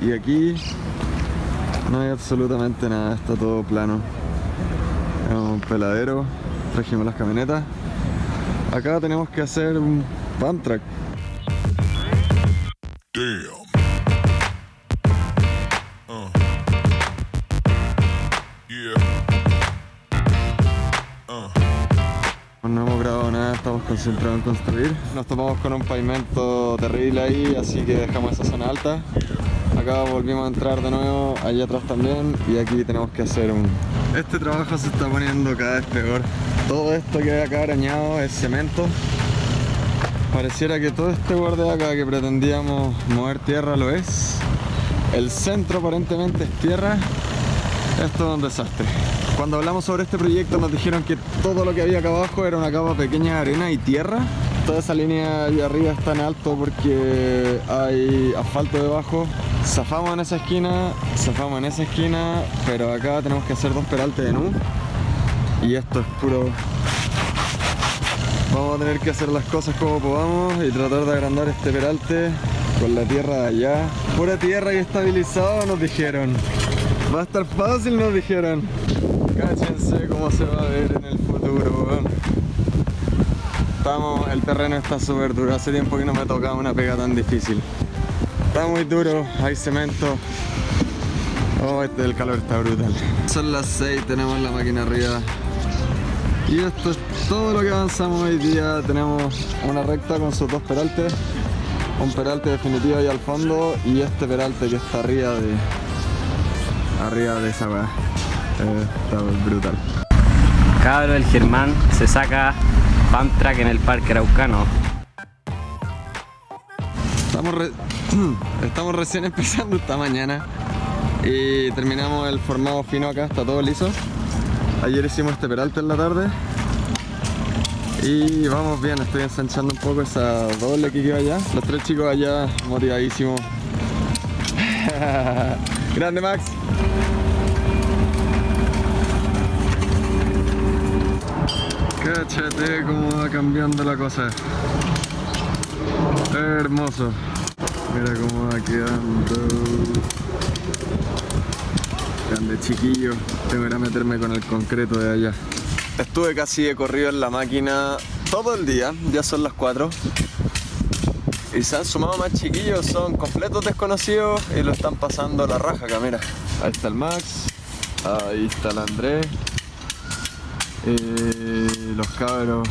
Y aquí no hay absolutamente nada, está todo plano. Es un peladero, trajimos las camionetas. Acá tenemos que hacer un pump track. Concentrados en construir. Nos topamos con un pavimento terrible ahí, así que dejamos esa zona alta. Acá volvimos a entrar de nuevo, allá atrás también, y aquí tenemos que hacer un... Este trabajo se está poniendo cada vez peor. Todo esto que hay acá arañado es cemento. Pareciera que todo este borde de acá que pretendíamos mover tierra lo es. El centro aparentemente es tierra. Esto es un desastre. Cuando hablamos sobre este proyecto nos dijeron que todo lo que había acá abajo era una capa pequeña de arena y tierra. Toda esa línea allá arriba está en alto porque hay asfalto debajo. Zafamos en esa esquina, zafamos en esa esquina, pero acá tenemos que hacer dos peraltes de nu. Y esto es puro Vamos a tener que hacer las cosas como podamos y tratar de agrandar este peralte con la tierra de allá. Pura tierra y estabilizado nos dijeron. Va a estar fácil nos dijeron. Cáchense cómo se va a ver en el futuro. Estamos, el terreno está súper duro. Hace tiempo que no me tocaba una pega tan difícil. Está muy duro, hay cemento. Oh, este del calor está brutal. Son las 6, tenemos la máquina arriba. Y esto es todo lo que avanzamos hoy día. Tenemos una recta con sus dos peraltes, un peralte definitivo ahí al fondo y este peralte que está arriba de arriba de esa weá. Eh, está brutal. Cabro, el Germán se saca pump track en el parque araucano. Estamos, re- estamos recién empezando esta mañana y terminamos el formado fino acá, está todo liso. Ayer hicimos este peralte en la tarde y vamos bien, estoy ensanchando un poco esa doble que quedó allá. Los tres chicos allá motivadísimos. Grande Max. Cáchate cómo va cambiando la cosa. Hermoso. Mira cómo va quedando. Grande chiquillo. Tengo que ir a meterme con el concreto de allá. Estuve casi de corrido en la máquina todo el día. Ya son las 4. Y se han sumado más chiquillos. Son completos desconocidos y lo están pasando la raja acá, mira. Ahí está el Max. Ahí está el Andrés. Y los cabros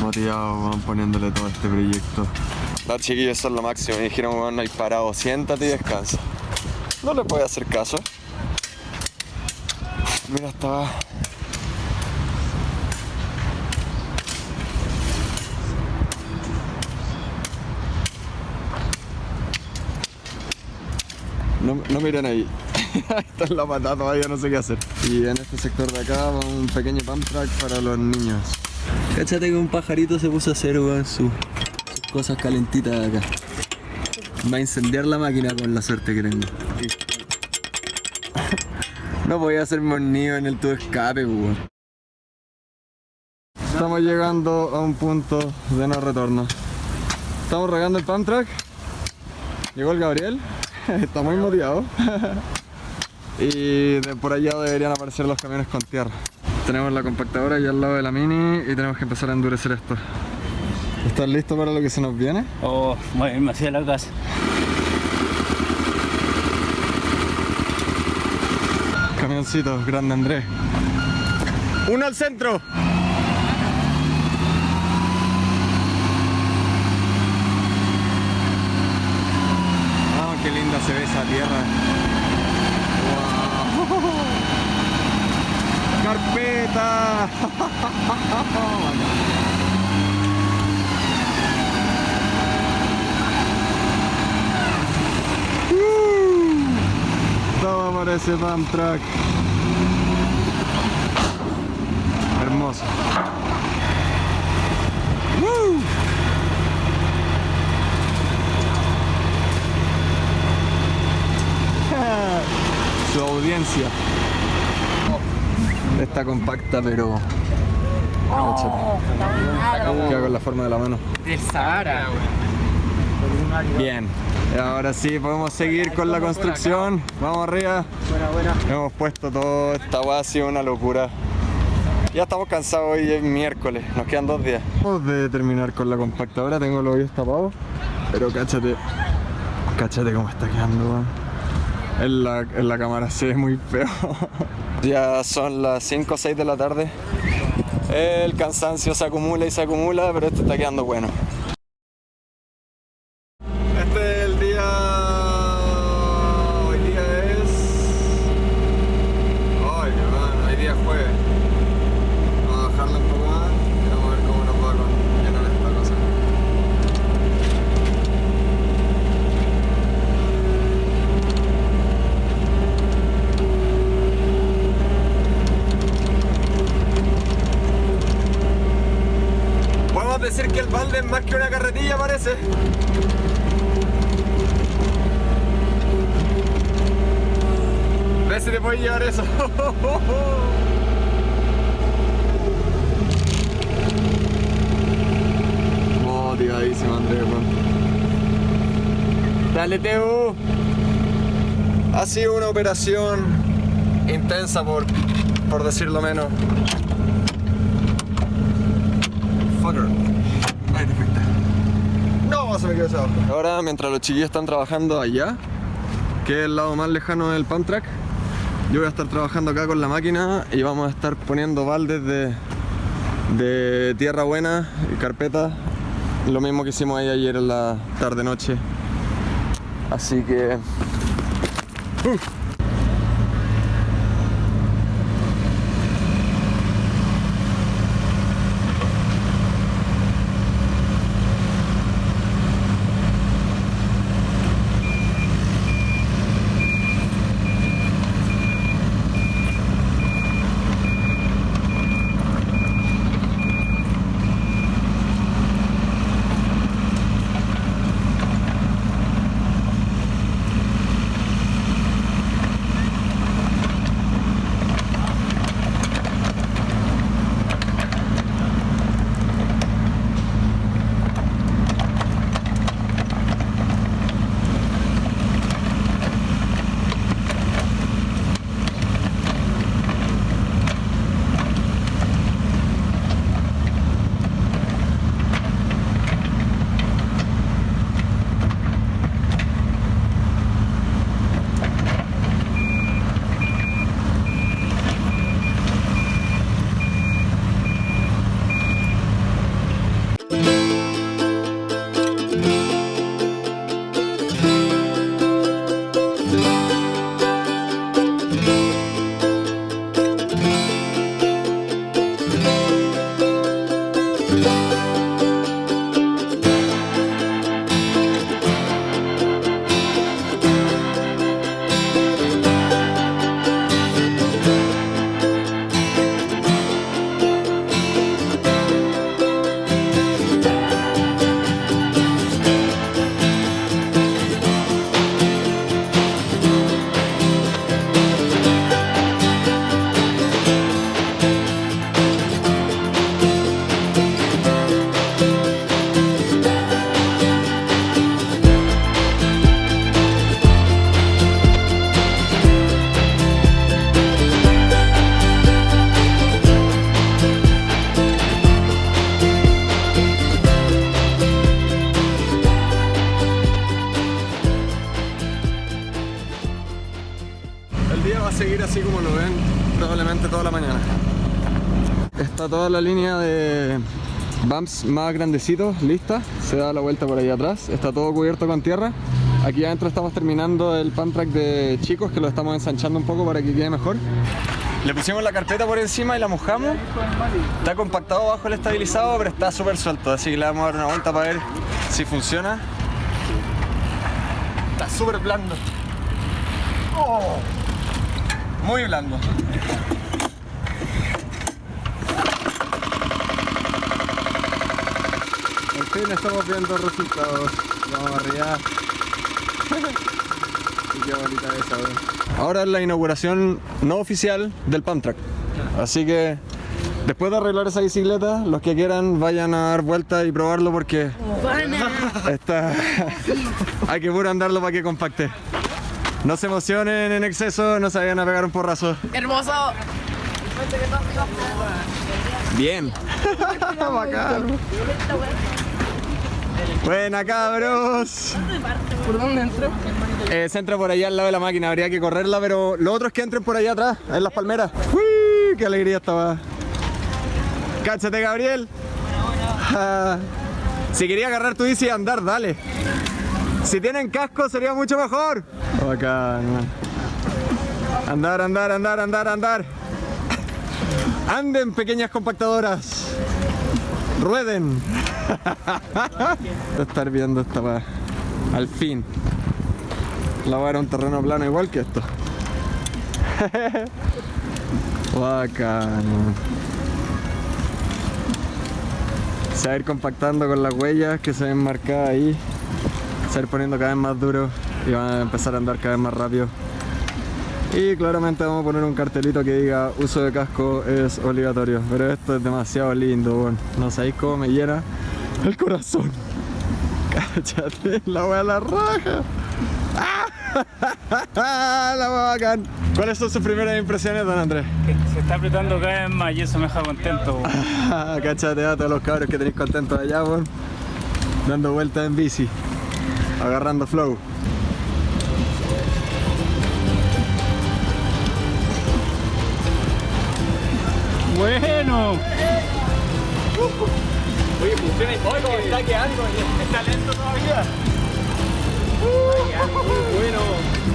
motivados van poniéndole todo este proyecto. Los chiquillos son lo máximo, me dijeron, weón, no hay parado, siéntate y descansa. No le puedo hacer caso. Mira, estaba... No, no miren ahí. Ahí está la patada, todavía no sé qué hacer. Y en este sector de acá va un pequeño pump track para los niños. Cáchate que un pajarito se puso a hacer weón, su- sus cosas calentitas de acá. Va a incendiar la máquina con la suerte que tengo. No voy a hacerme un nido en el tubo escape, weón. Estamos llegando a un punto de no retorno. Estamos regando el pump track. Llegó el Gabriel. Está muy motivado. y de por allá deberían aparecer los camiones con tierra. Tenemos la compactadora ahí al lado de la mini y tenemos que empezar a endurecer esto. ¿Estás listo para lo que se nos viene? Oh, muy bien, me hacía la casa. Camioncito, grande Andrés. ¡Uno al centro! Vamos, qué linda se ve esa tierra. ¡Carpeta! Todo parece pump track. Hermoso. ¡Woo! Su audiencia. Está compacta, pero. Cáchate. Queda con la forma de la mano. Del Sahara. Bien. Y ahora sí, podemos seguir con la construcción. Vamos arriba. Buena, buena. Hemos puesto todo, esta weá ha sido una locura. Ya estamos cansados, hoy es miércoles, nos quedan dos días. Vamos de terminar con la compactadora, tengo los oídos tapados, pero cáchate, cáchate cómo está quedando, weón. En la, en la cámara se ve muy feo. ya son las 5 o 6 de la tarde. El cansancio se acumula y se acumula, pero esto está quedando bueno. Este es el día. Hoy día es. Ay, hermano, hoy día es jueves. Vamos a bajarla un poco más y vamos a ver cómo nos va con llenar esta cosa. Podemos balde es más que una carretilla, parece. Ve si te puedes llevar eso. Motivadísimo, Andrés. weón. Dale, Teu. Ha sido una operación intensa, por, por decirlo menos. Fucker. Ahora, mientras los chiquillos están trabajando allá, que es el lado más lejano del pan track. Yo voy a estar trabajando acá con la máquina y vamos a estar poniendo baldes de, de tierra buena y carpeta. Lo mismo que hicimos ahí ayer en la tarde-noche. Así que... ¡uh! Va a seguir así como lo ven, probablemente toda la mañana. Está toda la línea de bumps más grandecitos lista, se da la vuelta por ahí atrás, está todo cubierto con tierra. Aquí adentro estamos terminando el pan track de chicos que lo estamos ensanchando un poco para que quede mejor. Le pusimos la carpeta por encima y la mojamos. Está compactado bajo el estabilizado, pero está súper suelto, así que le vamos a dar una vuelta para ver si funciona. Está súper blando. Oh. Muy blando. En fin, estamos viendo resultados. Vamos arriba. y qué bonita esa, weón. Ahora es la inauguración no oficial del Pump Track. Así que después de arreglar esa bicicleta, los que quieran vayan a dar vuelta y probarlo porque Está... Hay que puro andarlo para que compacte. No se emocionen en exceso, no se vayan a pegar un porrazo. Hermoso. Bien. Bacán. Buena cabros. ¿Por dónde entro? Eh, se entra por allá al lado de la máquina, habría que correrla, pero lo otro es que entren por allá atrás, en las palmeras. ¡Uy! ¡Qué alegría estaba! ¡Cáchate, Gabriel! Ah, si quería agarrar tu bici y andar, dale. Si tienen casco sería mucho mejor. Bacán. Andar, andar, andar, andar, andar. Anden, pequeñas compactadoras. Rueden. De estar viendo esta weá. Al fin. La weá era un terreno plano igual que esto. Bacán. Se va a ir compactando con las huellas que se ven marcadas ahí. A ir poniendo cada vez más duro y van a empezar a andar cada vez más rápido. Y claramente vamos a poner un cartelito que diga uso de casco es obligatorio. Pero esto es demasiado lindo, weón. No sabéis cómo me llena el corazón. Cállate, la wea la raja. ¡Ah! La wea bacán. ¿Cuáles son sus primeras impresiones, don Andrés? Se está apretando cada vez más y eso me deja contento. Cáchate a todos los cabros que tenéis contentos allá, weón. Dando vueltas en bici. Agarrando flow. Bueno. Oye, funciona y todo, está quedando, está lento todavía. Muy bueno.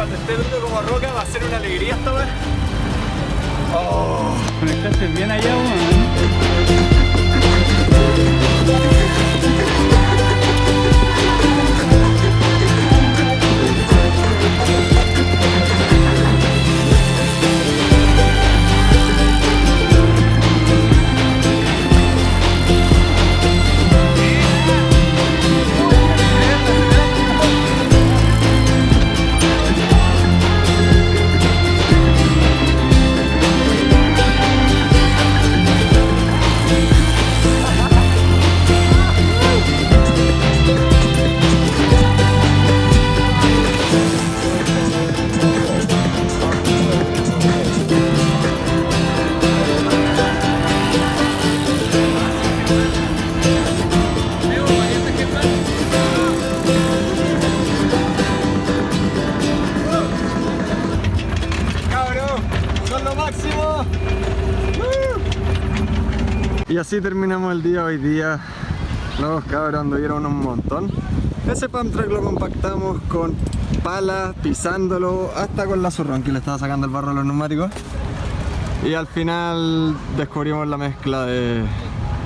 Cuando esté duro como roca va a ser una alegría esta vez. Conectaste bien allá, weón. Así terminamos el día hoy día. Los cabros anduvieron un montón. Ese pump track lo compactamos con palas, pisándolo, hasta con la zurrón que le estaba sacando el barro a los neumáticos. Y al final descubrimos la mezcla de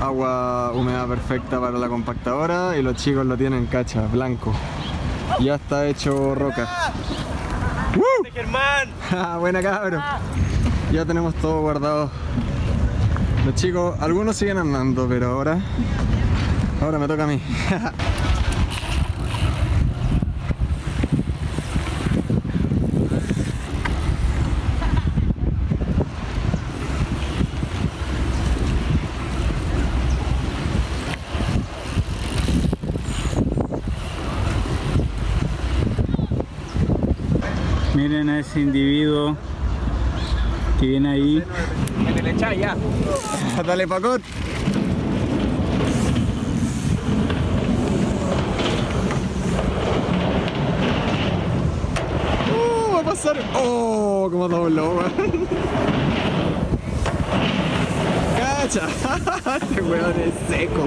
agua húmeda perfecta para la compactadora y los chicos lo tienen cacha, blanco. Ya está hecho roca. Ah, Buena cabrón. Ya tenemos todo guardado. Los chicos, algunos siguen andando, pero ahora. Ahora me toca a mí. Miren a ese individuo que viene ahí. Dale, Pacot. Uh, va a pasar. Oh, como dobló, weón. Cacha. Este weón es seco.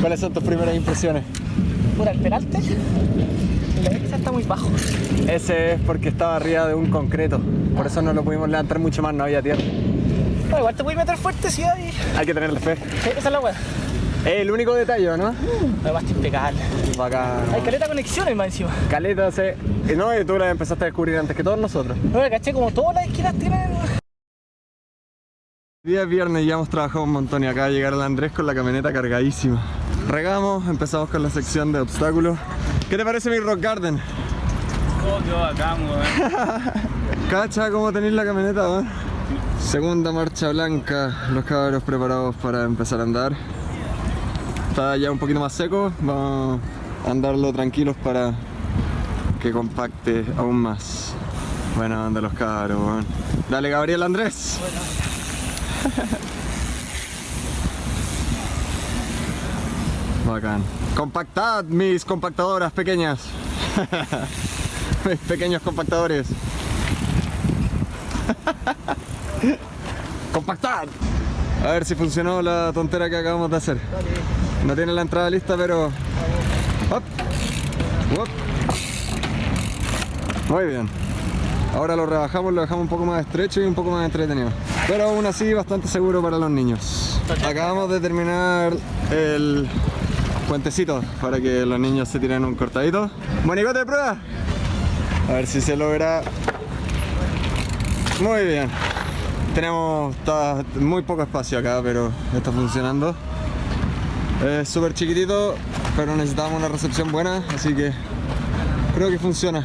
¿Cuáles son tus primeras impresiones? Por el peralte. La X está muy bajo. Ese es porque estaba arriba de un concreto. Por eso no lo pudimos levantar mucho más, no había tierra. Bueno, igual te puedes meter fuerte si hay. Hay que tenerle fe. Sí, Esa es la weá. Es el único detalle, ¿no? Además, está impecable. Bacán. Hay caleta conexiones más encima. Caleta se... y No, y tú la empezaste a descubrir antes que todos nosotros. Bueno, caché como todas las esquinas tienen. Día es viernes y ya hemos trabajado un montón y acaba de llegar el Andrés con la camioneta cargadísima. Regamos, empezamos con la sección de obstáculos. ¿Qué te parece mi rock garden? Oh, qué bacán, weón. Cacha, ¿cómo tenéis la camioneta, weón? Segunda marcha blanca, los cabros preparados para empezar a andar. Está ya un poquito más seco, vamos a andarlo tranquilos para que compacte aún más. Bueno, anda los cabros, weón. Dale, Gabriel Andrés. Bacán. Compactad, mis compactadoras pequeñas. mis pequeños compactadores. ¡Compactad! A ver si funcionó la tontera que acabamos de hacer. No tiene la entrada lista, pero... Muy bien. Ahora lo rebajamos, lo dejamos un poco más estrecho y un poco más entretenido. Pero aún así bastante seguro para los niños. Acabamos de terminar el puentecito para que los niños se tiren un cortadito. Monigote de prueba. A ver si se logra muy bien. Tenemos está muy poco espacio acá, pero está funcionando. Es súper chiquitito, pero necesitamos una recepción buena, así que creo que funciona.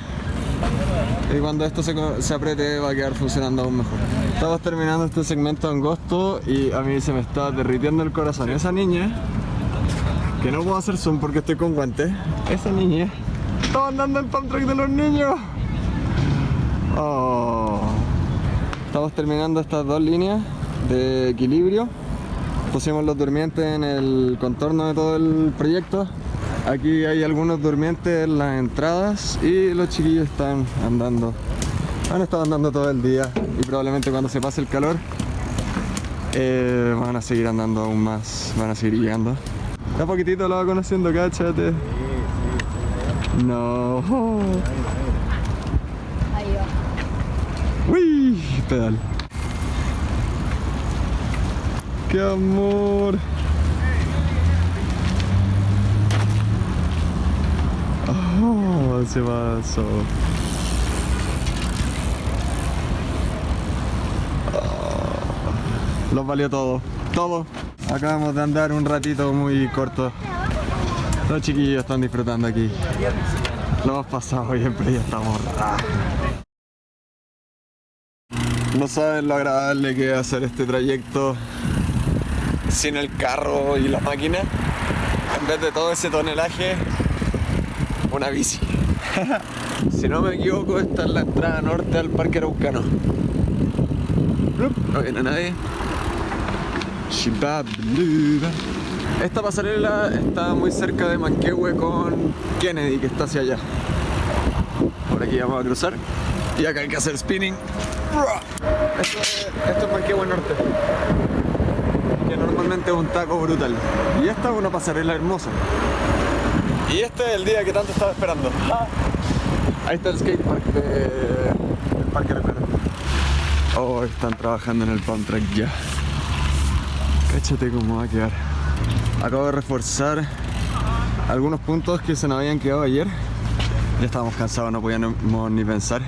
Y cuando esto se, se apriete va a quedar funcionando aún mejor. Estamos terminando este segmento angosto y a mí se me está derritiendo el corazón. Esa niña, que no puedo hacer zoom porque estoy con guantes, esa niña estaba andando el pump track de los niños. Oh. Estamos terminando estas dos líneas de equilibrio. Pusimos los durmientes en el contorno de todo el proyecto. Aquí hay algunos durmientes en las entradas y los chiquillos están andando. Han estado andando todo el día y probablemente cuando se pase el calor eh, van a seguir andando aún más, van a seguir llegando. De a poquitito lo va conociendo, cáchate. No. Ahí va. Uy, pedal. ¡Qué amor! Oh, se pasó. Oh, Los valió todo, todo. Acabamos de andar un ratito muy corto. Los chiquillos están disfrutando aquí. Lo hemos pasado bien, pero ya estamos raros. No saben lo agradable que es hacer este trayecto sin el carro y la máquina. En vez de todo ese tonelaje, una bici. si no me equivoco, esta es la entrada norte al Parque Araucano. No viene nadie. Esta pasarela está muy cerca de Manquehue con Kennedy, que está hacia allá. Por aquí vamos a cruzar. Y acá hay que hacer spinning. Esto es, esto es Manquehue Norte. Que normalmente es un taco brutal. Y esta es una pasarela hermosa. Y este es el día que tanto estaba esperando. Ah. Ahí está el skatepark de, del Parque Araucano. Oh, están trabajando en el pump track ya. Cáchate cómo va a quedar. Acabo de reforzar algunos puntos que se nos habían quedado ayer. Ya estábamos cansados, no podíamos ni pensar.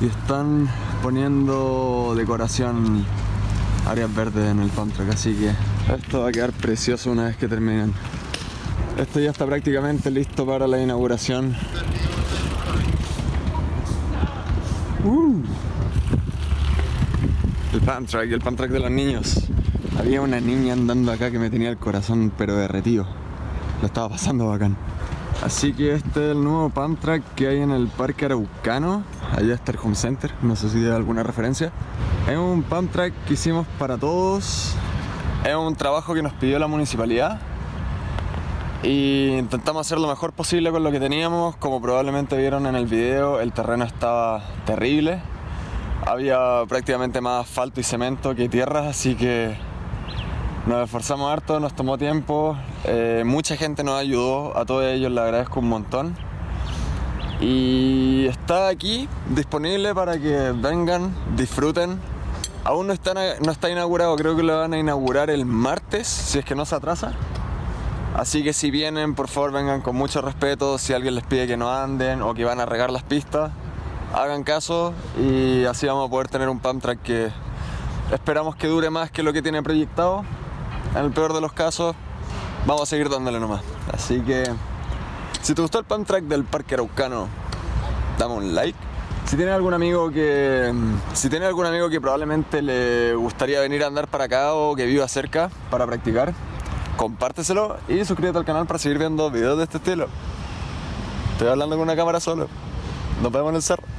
Y están poniendo decoración áreas verdes en el track, así que esto va a quedar precioso una vez que terminen. Esto ya está prácticamente listo para la inauguración. Uh. El pump track, el pump track de los niños. Había una niña andando acá que me tenía el corazón pero derretido. Lo estaba pasando bacán. Así que este es el nuevo pump track que hay en el Parque Araucano. Allá está el Home Center, no sé si hay alguna referencia. Es un pump track que hicimos para todos. Es un trabajo que nos pidió la municipalidad. Y intentamos hacer lo mejor posible con lo que teníamos. Como probablemente vieron en el video, el terreno estaba terrible. Había prácticamente más asfalto y cemento que tierra, así que nos esforzamos harto, nos tomó tiempo. eh, mucha gente nos ayudó, a todos ellos les agradezco un montón. Y está aquí disponible para que vengan, disfruten. Aún no está, no está inaugurado, creo que lo van a inaugurar el martes, si es que no se atrasa. Así que si vienen, por favor vengan con mucho respeto. Si alguien les pide que no anden o que van a regar las pistas, hagan caso y así vamos a poder tener un pump track que esperamos que dure más que lo que tiene proyectado. En el peor de los casos, vamos a seguir dándole nomás. Así que, si te gustó el pump track del Parque Araucano, dame un like. Si tienes algún amigo que. Si tienes algún amigo que probablemente le gustaría venir a andar para acá o que viva cerca para practicar, compárteselo y suscríbete al canal para seguir viendo videos de este estilo. Estoy hablando con una cámara solo. Nos vemos en el cerro.